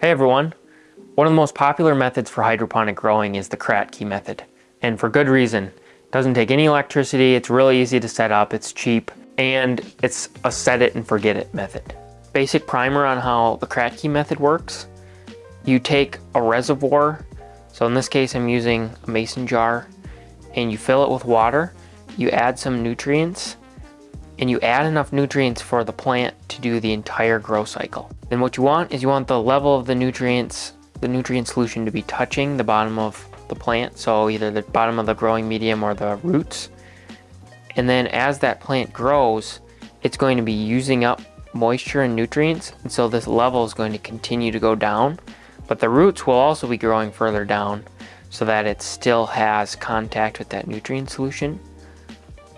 Hey everyone! One of the most popular methods for hydroponic growing is the Kratky method. And for good reason. It doesn't take any electricity, it's really easy to set up, it's cheap, and it's a set it and forget it method. Basic primer on how the Kratky method works. You take a reservoir, so in this case I'm using a mason jar, and you fill it with water, you add some nutrients, and you add enough nutrients for the plant to do the entire grow cycle. Then what you want is you want the level of the nutrients, the nutrient solution to be touching the bottom of the plant. So either the bottom of the growing medium or the roots. And then as that plant grows, it's going to be using up moisture and nutrients. And so this level is going to continue to go down, but the roots will also be growing further down so that it still has contact with that nutrient solution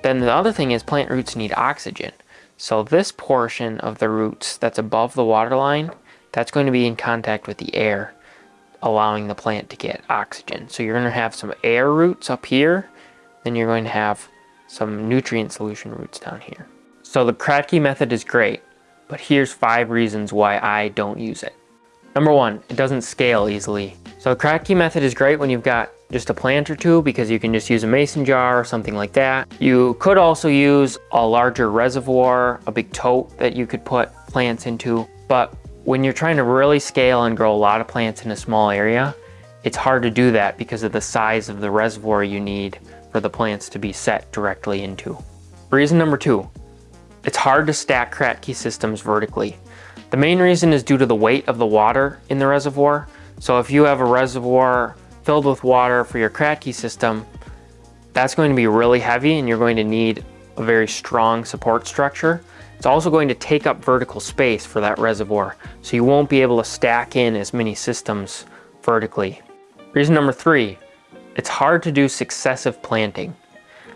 then the other thing is plant roots need oxygen. So this portion of the roots that's above the water line, that's going to be in contact with the air, allowing the plant to get oxygen. So you're going to have some air roots up here, then you're going to have some nutrient solution roots down here. So the Kratky method is great, but here's five reasons why I don't use it. Number one, it doesn't scale easily. So the Kratky method is great when you've got just a plant or two because you can just use a mason jar or something like that. You could also use a larger reservoir, a big tote that you could put plants into. But when you're trying to really scale and grow a lot of plants in a small area, it's hard to do that because of the size of the reservoir you need for the plants to be set directly into. Reason number two, it's hard to stack Kratky systems vertically. The main reason is due to the weight of the water in the reservoir. So if you have a reservoir filled with water for your Kratky system, that's going to be really heavy and you're going to need a very strong support structure. It's also going to take up vertical space for that reservoir, so you won't be able to stack in as many systems vertically. Reason number three, it's hard to do successive planting.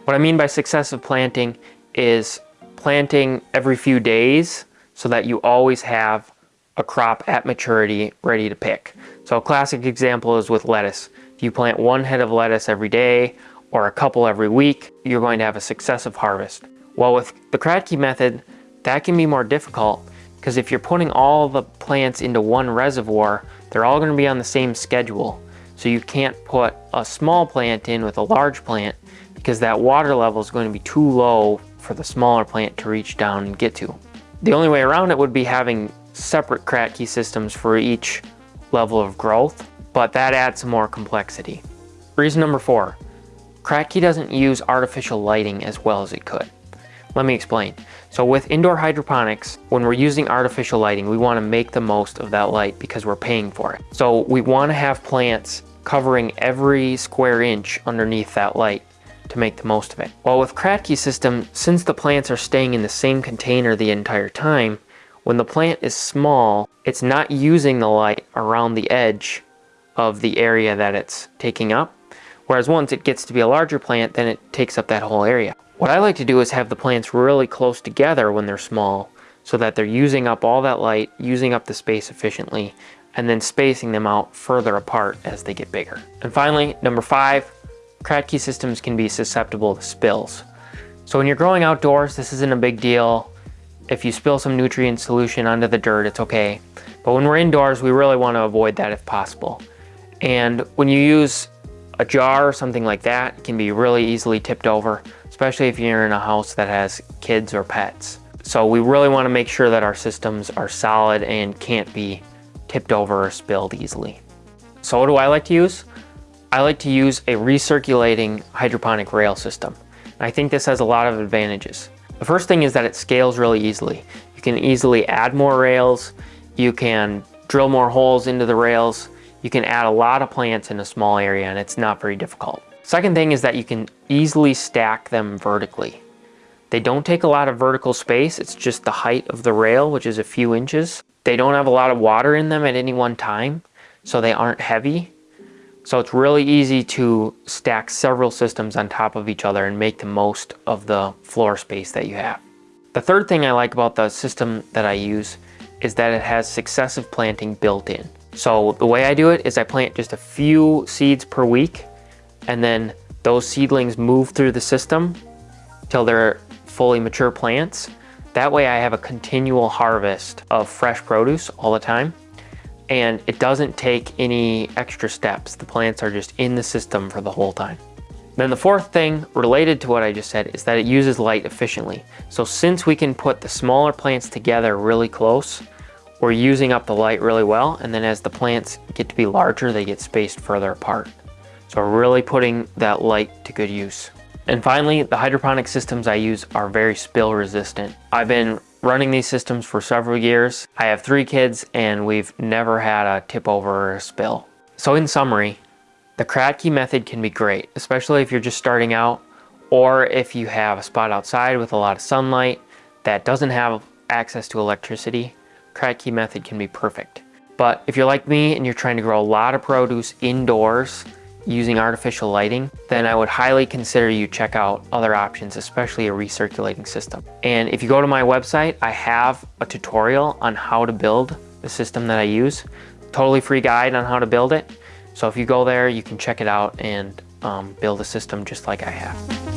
What I mean by successive planting is planting every few days so that you always have a crop at maturity ready to pick. So a classic example is with lettuce. If you plant one head of lettuce every day or a couple every week, you're going to have a successive harvest. Well, with the Kratky method, that can be more difficult because if you're putting all the plants into one reservoir, they're all going to be on the same schedule. So you can't put a small plant in with a large plant because that water level is going to be too low for the smaller plant to reach down and get to. The only way around it would be having separate Kratky systems for each level of growth but that adds some more complexity. Reason number four, Kratky doesn't use artificial lighting as well as it could. Let me explain. So with indoor hydroponics, when we're using artificial lighting, we want to make the most of that light because we're paying for it. So we want to have plants covering every square inch underneath that light to make the most of it. While with Kratky system, since the plants are staying in the same container the entire time, when the plant is small, it's not using the light around the edge of the area that it's taking up. Whereas once it gets to be a larger plant, then it takes up that whole area. What I like to do is have the plants really close together when they're small so that they're using up all that light, using up the space efficiently, and then spacing them out further apart as they get bigger. And finally, number five, Kratky systems can be susceptible to spills. So when you're growing outdoors, this isn't a big deal. If you spill some nutrient solution onto the dirt, it's okay. But when we're indoors, we really want to avoid that if possible. And when you use a jar or something like that, it can be really easily tipped over, especially if you're in a house that has kids or pets. So we really want to make sure that our systems are solid and can't be tipped over or spilled easily. So what do I like to use? I like to use a recirculating hydroponic rail system. I think this has a lot of advantages. The first thing is that it scales really easily. You can easily add more rails, you can drill more holes into the rails, you can add a lot of plants in a small area and it's not very difficult. Second thing is that you can easily stack them vertically. They don't take a lot of vertical space, it's just the height of the rail, which is a few inches. They don't have a lot of water in them at any one time, so they aren't heavy. So it's really easy to stack several systems on top of each other and make the most of the floor space that you have. The third thing I like about the system that I use is that it has successive planting built in. So the way I do it is I plant just a few seeds per week and then those seedlings move through the system till they're fully mature plants. That way I have a continual harvest of fresh produce all the time. and it doesn't take any extra steps. The plants are just in the system for the whole time. Then the fourth thing related to what I just said is that it uses light efficiently. So since we can put the smaller plants together really close, we're using up the light really well. And then as the plants get to be larger, they get spaced further apart. So we're really putting that light to good use. And finally, the hydroponic systems I use are very spill resistant. I've been running these systems for several years. I have three kids and we've never had a tip over or a spill. So in summary, the Kratky method can be great, especially if you're just starting out or if you have a spot outside with a lot of sunlight that doesn't have access to electricity, Kratky method can be perfect. But if you're like me and you're trying to grow a lot of produce indoors using artificial lighting, then I would highly consider you check out other options, especially a recirculating system. And if you go to my website, I have a tutorial on how to build the system that I use. Totally free guide on how to build it. So if you go there, you can check it out and um, build a system just like I have.